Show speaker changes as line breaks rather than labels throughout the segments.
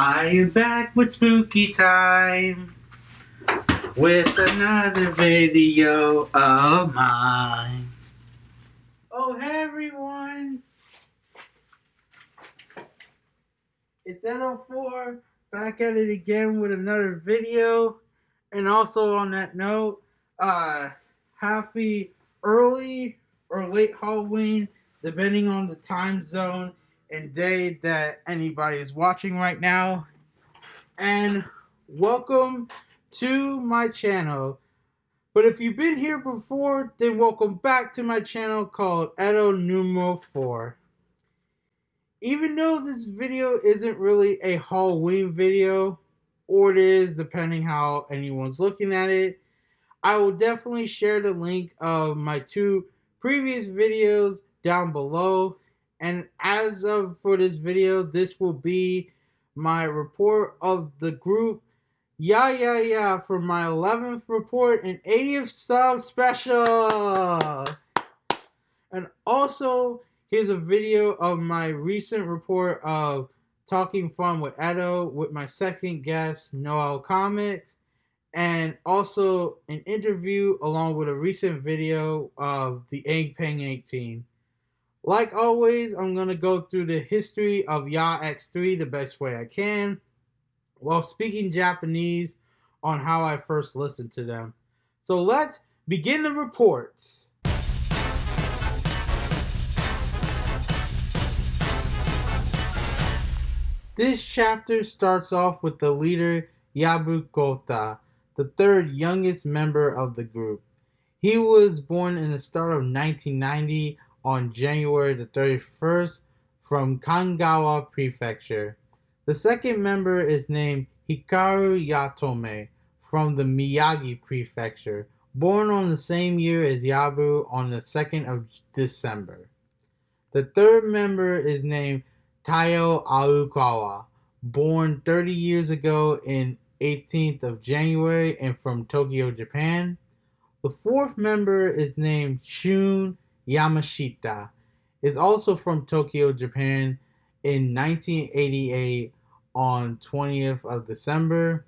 I am back with spooky time with another video of mine. Oh, hey everyone! It's N04 back at it again with another video. And also on that note, uh, happy early or late Halloween, depending on the time zone and day that anybody is watching right now. And welcome to my channel. But if you've been here before, then welcome back to my channel called Edo Numero 4. Even though this video isn't really a Halloween video, or it is depending how anyone's looking at it, I will definitely share the link of my two previous videos down below and as of for this video this will be my report of the group. Yeah yeah yeah for my 11th report and 80th sub special. And also here's a video of my recent report of talking fun with Edo with my second guest Noel Comics. And also an interview along with a recent video of the Egg Peng 18. Like always, I'm going to go through the history of Ya X3 the best way I can while speaking Japanese on how I first listened to them. So let's begin the reports. This chapter starts off with the leader Yabu Kota, the third youngest member of the group. He was born in the start of 1990 on January the 31st from Kanagawa Prefecture. The second member is named Hikaru Yaotome from the Miyagi Prefecture, born on the same year as Yabu on the 2nd of December. The third member is named Taiyo Aokawa, born 30 years ago in 18th of January and from Tokyo, Japan. The fourth member is named Shun Yamashita is also from Tokyo, Japan in 1988 on 20th of December.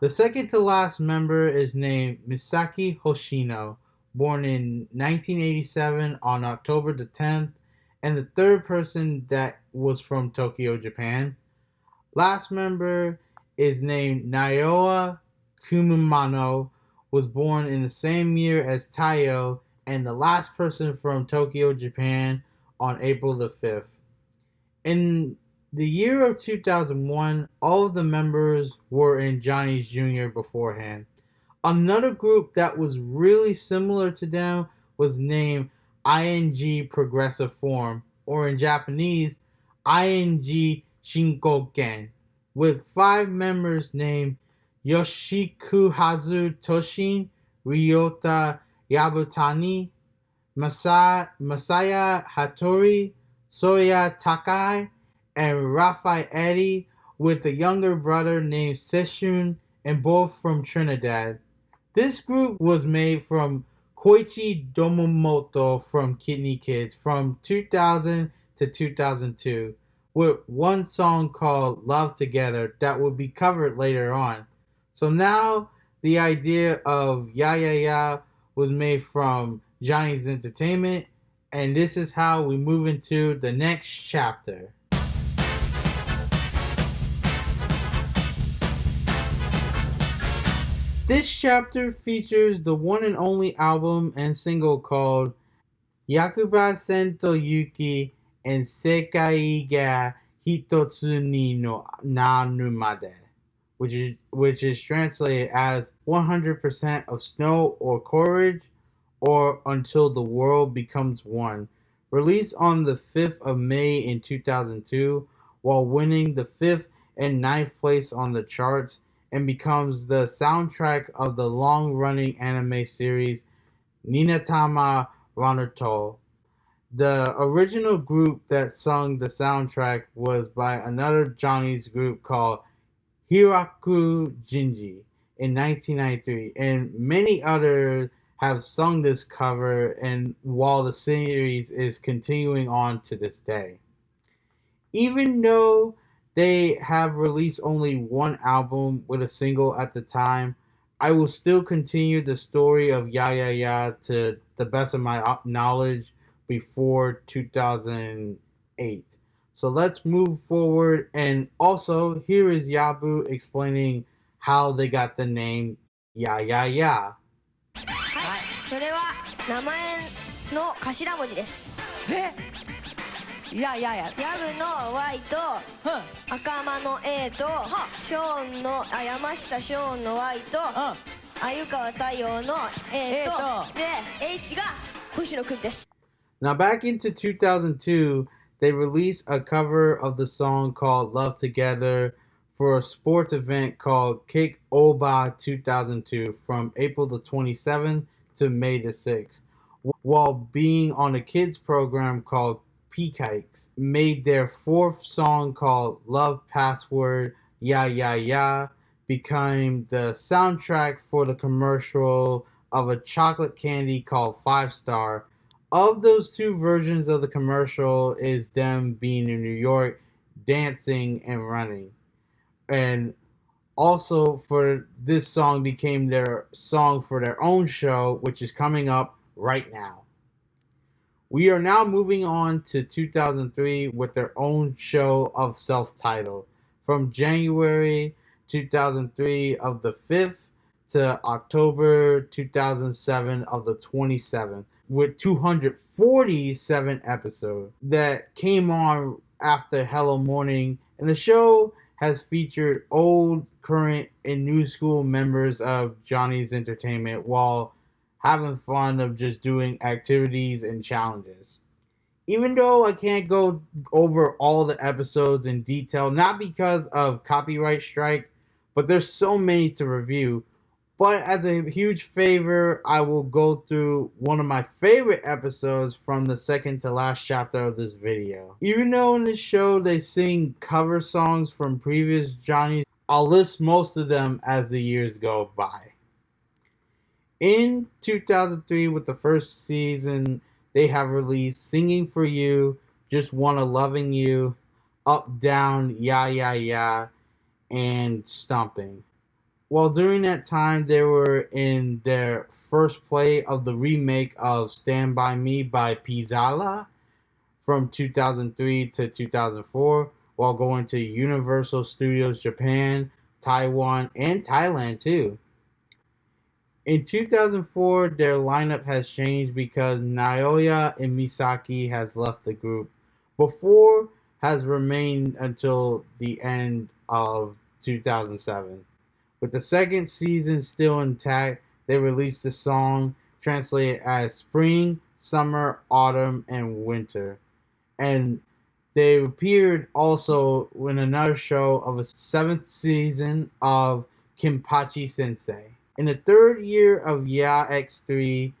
The second to last member is named Misaki Hoshino, born in 1987 on October the 10th, and the third person that was from Tokyo, Japan. Last member is named Naoya Kumamoto, was born in the same year as Taiyo and the last person from Tokyo, Japan on April the 5th. In the year of 2001, all of the members were in Johnny's Jr. beforehand. Another group that was really similar to them was named ING Progressive Form, or in Japanese, ING Shinkoken, with five members named Yoshikuhazu Toshin, Ryota Yabutani, Masaya, Hattori, Soya Takai, and Rafael Eddy with a younger brother named Seshun and both from Trinidad. This group was made from Koichi Domoto from KinKi Kids from 2000 to 2002 with one song called Love Together that will be covered later on. So now the idea of Ya Ya Ya was made from Johnny's Entertainment, and this is how we move into the next chapter. This chapter features the one and only album and single called Yakuba Sento Yuki and Sekai ga Hitotsu ni no Nanumade which is which is translated as 100% of snow or courage or until the world becomes one. Released on the 5th of May in 2002 while winning the 5th and ninth place on the charts and becomes the soundtrack of the long-running anime series Ninatama Ranuto. The original group that sung the soundtrack was by another Johnny's group called Hikaru Genji in 1993, and many others have sung this cover and while the series is continuing on to this day. Even though they have released only one album with a single at the time. I will still continue the story of Ya Ya Ya to the best of my knowledge before 2008. So let's move forward. And also, here is Yabu explaining how they got the name Ya Ya Ya.
はい、それは名前の頭文字です。
えいやいやいや
ヤブの Y と
うん
赤間の A とショーンのあ山下ショーンの Y と
うん
鮎川太陽の A と
A と
で H が星野くんです。
Now, back into 2002, they released a cover of the song called Love Together for a sports event called Kick Oba 2002 from April the 27th to May the 6th, while being on a kids program called Peakikes. Made their fourth song called Love Password Ya Ya Ya became the soundtrack for the commercial of a chocolate candy called Five Star of those two versions of the commercial is them being in New York, dancing and running. And also for this song became their song for their own show, which is coming up right now. We are now moving on to 2003 with their own show of self-titled. From January 2003 of the 5th to October 2007 of the 27th with 247 episodes that came on after Hello Morning, and the show has featured old, current, and new school members of Johnny's Entertainment while having fun of just doing activities and challenges. Even though I can't go over all the episodes in detail, not because of copyright strike, but there's so many to review. But as a huge favor, I will go through one of my favorite episodes from the second to last chapter of this video. Even though in the show they sing cover songs from previous Johnny's, I'll list most of them as the years go by. In 2003, with the first season, they have released Singing for You, Just Wanna Loving You, Up Down, Ya Ya Ya, and Stomping. Well, during that time, they were in their first play of the remake of Stand By Me by Pizzala from 2003 to 2004, while going to Universal Studios Japan, Taiwan, and Thailand too. In 2004, their lineup has changed because Naoya and Misaki has left the group. Before has remained until the end of 2007. With the second season still intact, they released the song translated as Spring, Summer, Autumn, and Winter. And they appeared also in another show of a seventh season of Kimpachi Sensei. In the third year of Ya X3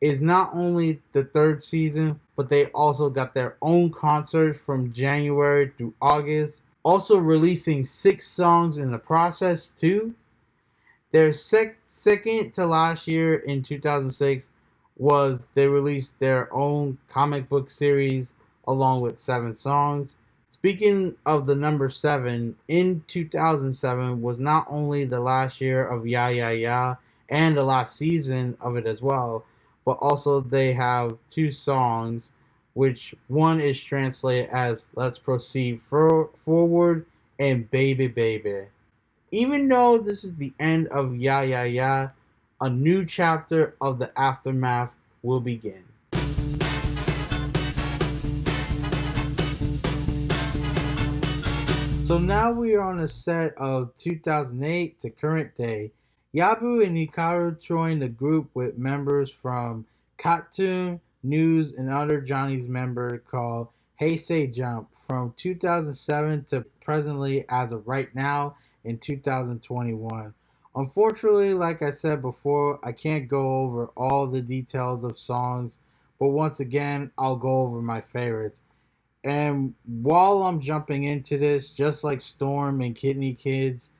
is not only the third season, but they also got their own concert from January through August also releasing six songs in the process too. Their sec- second to last year in 2006 was they released their own comic book series along with seven songs. Speaking of the number seven, in 2007 was not only the last year of Ya Ya Ya and the last season of it as well, but also they have two songs which one is translated as Let's Proceed for- Forward and Baby Baby. Even though this is the end of Ya Ya Ya, a new chapter of the aftermath will begin. So now we are on a set of 2008 to current day. Yabu and Hikaru joined the group with members from KAT-TUN, News, and other Johnny's member called Hey Say Jump from 2007 to presently as of right now in 2021. Unfortunately, like I said before, I can't go over all the details of songs, but once again, I'll go over my favorites. And while I'm jumping into this, just like Storm and KinKi Kids,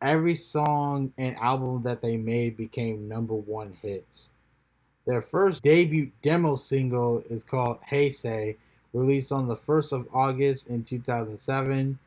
every song and album that they made became number one hits. Their first debut demo single is called Hey Say, released on the 1st of August in 2007.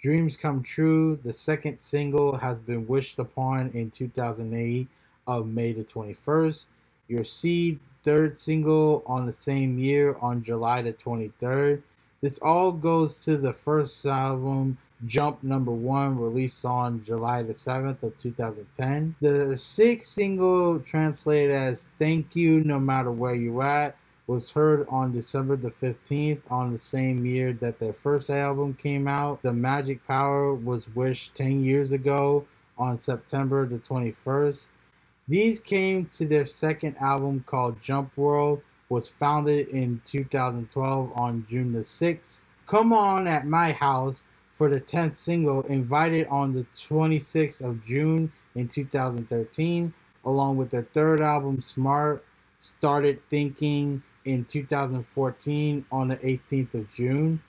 Dreams Come True, the second single, has been wished upon in 2008 of May the 21st. Your Seed, third single on the same year on July the 23rd. This all goes to the first album, Jump Number One, released on July the 7th of 2010. The sixth single, translated as Thank You No Matter Where You At, was heard on December the 15th on the same year that their first album came out. The Magic Power was wished 10 years ago on September the 21st. These came to their second album called Jump World, was founded in 2012 on June the 6th. Come On at My House for the 10th single, invited on the 26th of June in 2013, along with their third album Smart, started thinking in 2014 on the 18th of June.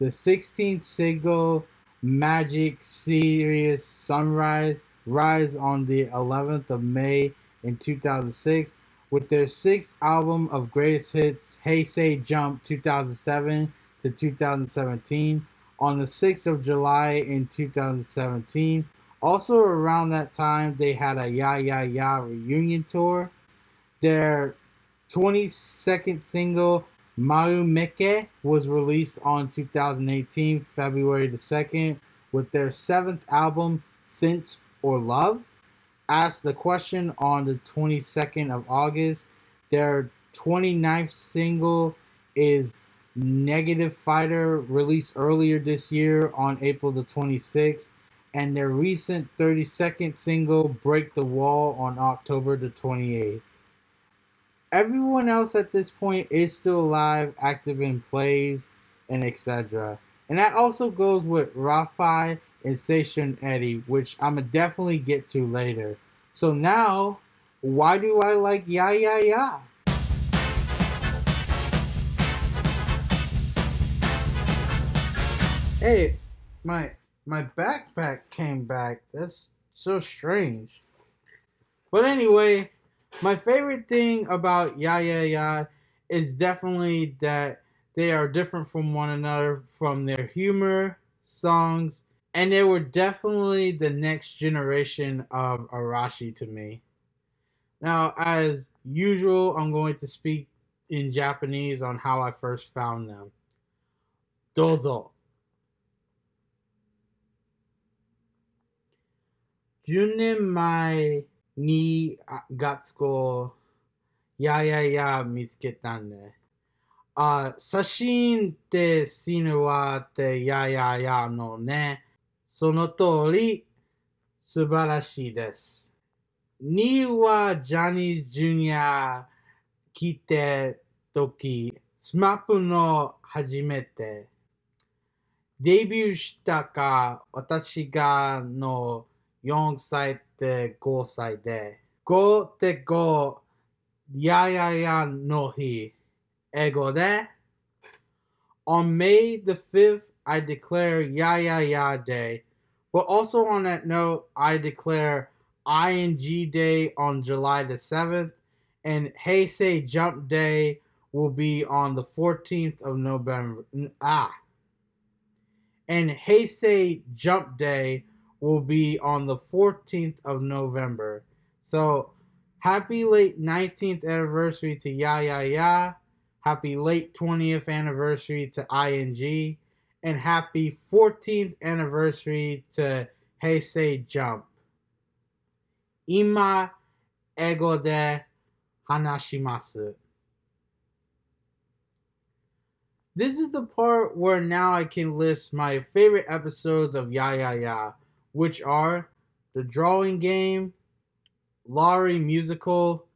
The 16th single, Magic Serious Sunrise, rise on the 11th of May in 2006 with their sixth album of greatest hits, Hey Say Jump 2007 to 2017, on the 6th of July in 2017. Also, around that time, they had a Ya Ya Ya reunion tour. Their 22nd single, Marumeke, was released on 2018, February the 2nd, with their seventh album, Sense or Love. Asked the question on the 22nd of August. Their 29th single is Negative Fighter, released earlier this year on April the 26th. And their recent 32nd single, Break the Wall, on October the 28th everyone else at this point is still alive, active in plays, and etc. And that also goes with Rafi and Seishun Eddie, which I'ma definitely get to later. So now, why do I like Ya Ya Ya? Hey, my my backpack came back. That's so strange. But anyway, my favorite thing about Ya Ya Ya is definitely that they are different from one another from their humor, songs, and they were definitely the next generation of Arashi to me. Now, as usual, I'm going to speak in Japanese on how I first found them. Dozo. 10年前にあガッツコややや見つけたね。あ、写真って死ぬわってやややのね。その通り素晴らしいです。2はジャニーズジュニア来て時、スマップの初めて。デビューしたか私がの4歳で5歳で、5って5、やややの日、英語で、On May the 5th, I declare Ya Ya Ya Day. But also on that note, I declare ING Day on July the 7th, and Heisei Jump Day will be on the 14th of November. Ah. And Heisei Jump Day will be on the 14th of November. So happy late 19th anniversary to Ya Ya Ya. Happy late 20th anniversary to ING. And happy 14th anniversary to Heisei Jump. Ima ego de hanashimasu. This is the part where now I can list my favorite episodes of Ya Ya Ya which are the drawing game, Laurie musical,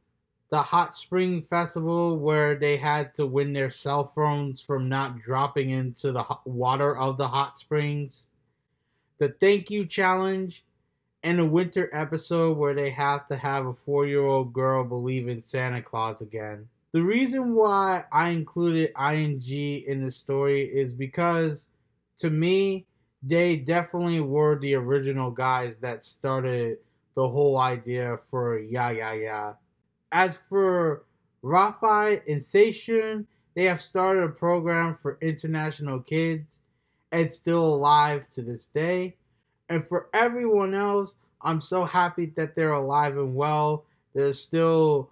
the Hot Spring Festival, where they had to win their cell phones from not dropping into the water of the hot springs, the Thank You Challenge, and a winter episode where they have to have a four year old girl believe in Santa Claus again. The reason why I included ING in the story is because to me, they definitely were the original guys that started the whole idea for Ya Ya Ya. As for Rafi and Seishun, they have started a program for international kids, and still alive to this day. And for everyone else, I'm so happy that they're alive and well. They're still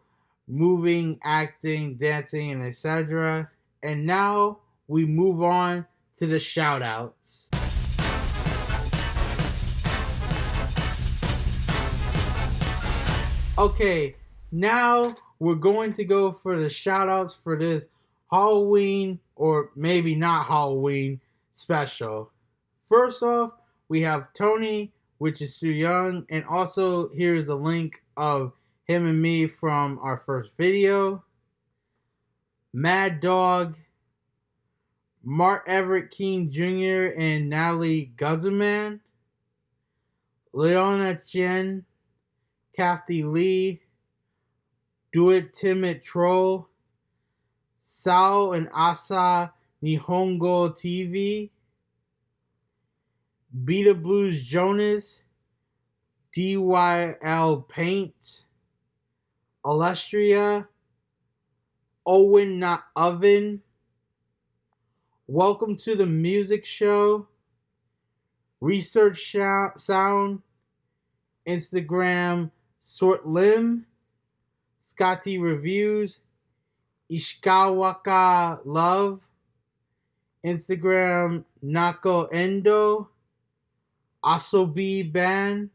moving, acting, dancing, and etc. And now we move on to the shout Okay, now we're going to go for the shout outs for this Halloween or maybe not Halloween special. First off, we have Tony, which is Su Young, and also here's a link of him and me from our first video. Mad Dog, Mark Everett King Jr. and Natalie Guzman, Leona Chen, Kathy Lee, Do It Timid Troll, Sao and Asa Nihongo TV, Beta Blues Jonas, DYL Paint, Alestria, Owen Not Oven, Welcome to the Music Show, Research Sound, Instagram Sort Lim, Scotty Reviews, Ishikawaka Love, Instagram Nako Endo, Asobi Ban,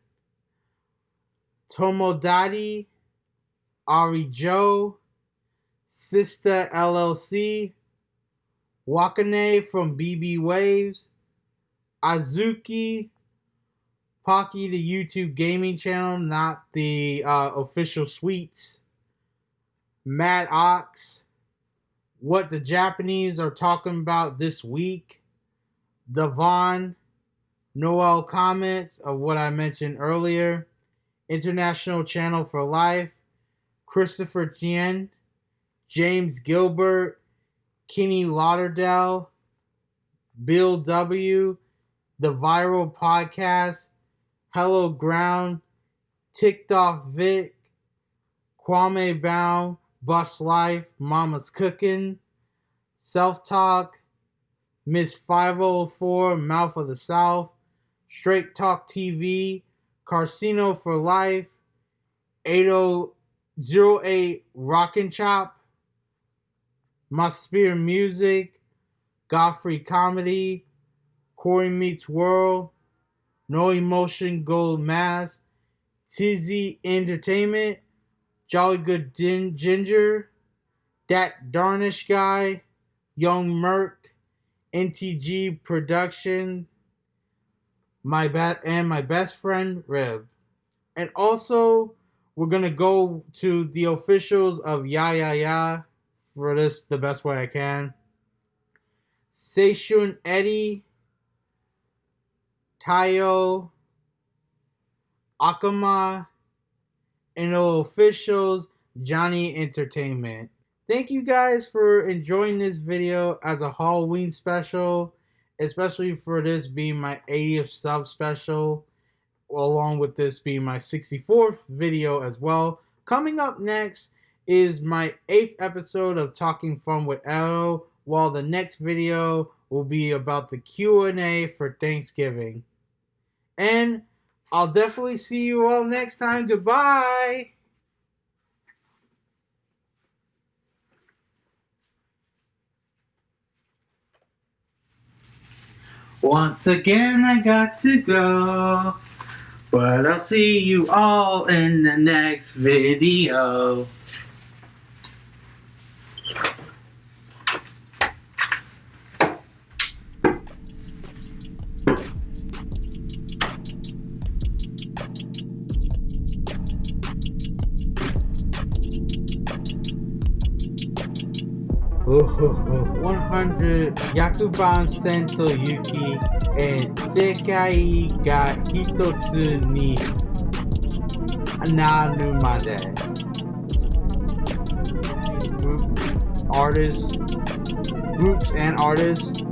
Tomodati, Ari Joe, Sister LLC, Wakane from BB Waves, Azuki, Pocky the YouTube gaming channel, not the uh, official suites, Matt Ox, what the Japanese are talking about this week, Devon, Noel comments of what I mentioned earlier, International Channel for Life, Christopher Tien, James Gilbert, Kenny Lauderdale, Bill W., The Viral Podcast, Hello Ground, Ticked Off Vic, Kwame Bound, Bus Life, Mama's Cooking, Self Talk, Miss 504, Mouth of the South, Straight Talk TV, Carcino for Life, 8008 Rockin' Chop, My Spear Music, Godfrey Comedy, Corey Meets World, No Emotion Gold Mask, Tizzy Entertainment, Jolly Good Din- Ginger, That Darnish Guy, Young Merc, NTG Production, my best and my best friend Rib. And also we're gonna go to the officials of Ya Ya Ya for this the best way I can. Seishun Eddie, Tayo, Akama, and the officials Johnny Entertainment. Thank you guys for enjoying this video as a Halloween special, especially for this being my 80th sub special, along with this being my 64th video as well. Coming up next is my 8th episode of Talking Fun with Arrow, while the next video will be about the Q&A for Thanksgiving. And I'll definitely see you all next time. Goodbye. Once again, I got to go. But I'll see you all in the next video. 500 Yakuban Sento Yuki and Sekai ga Hitotsu ni Nanu Made. Artists, groups and artists,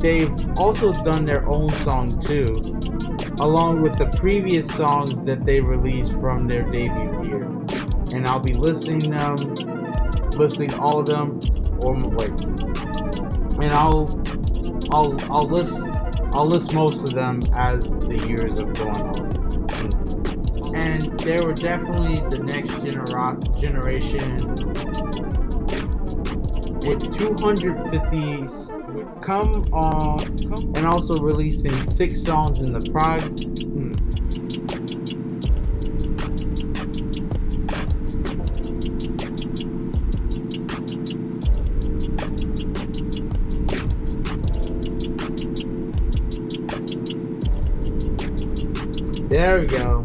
they've also done their own song too, along with the previous songs that they released from their debut year. And I'll be listening them, listening all of them, or wait, and I'll I'll I'll list I'll list most of them as the years have gone on. And they were definitely the next genera- generation with 250 would come on and also releasing six songs in the prog. Hmm, There we go.